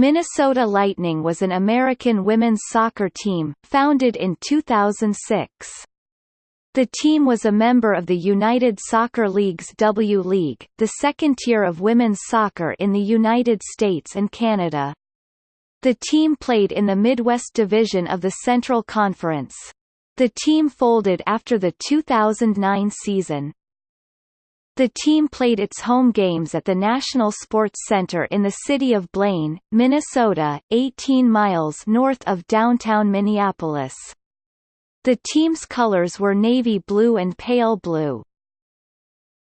Minnesota Lightning was an American women's soccer team, founded in 2006. The team was a member of the United Soccer League's W League, the second tier of women's soccer in the United States and Canada. The team played in the Midwest Division of the Central Conference. The team folded after the 2009 season. The team played its home games at the National Sports Center in the city of Blaine, Minnesota, 18 miles north of downtown Minneapolis. The team's colors were navy blue and pale blue.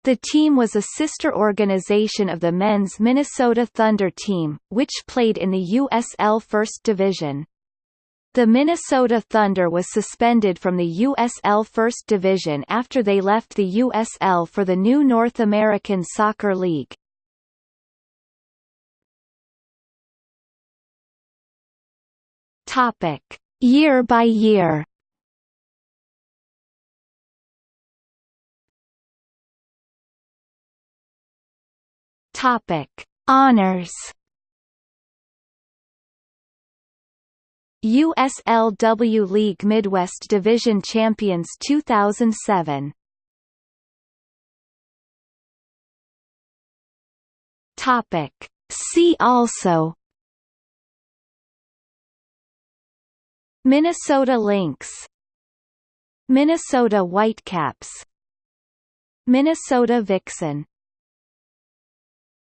The team was a sister organization of the men's Minnesota Thunder team, which played in the USL First Division. The Minnesota Thunder was suspended from the USL First Division after they left the USL for the new North American Soccer League. Topic: Year by year. Topic: Honors. USLW League Midwest Division Champions 2007 Topic. See also. Minnesota Lynx. Minnesota Whitecaps. Minnesota Vixen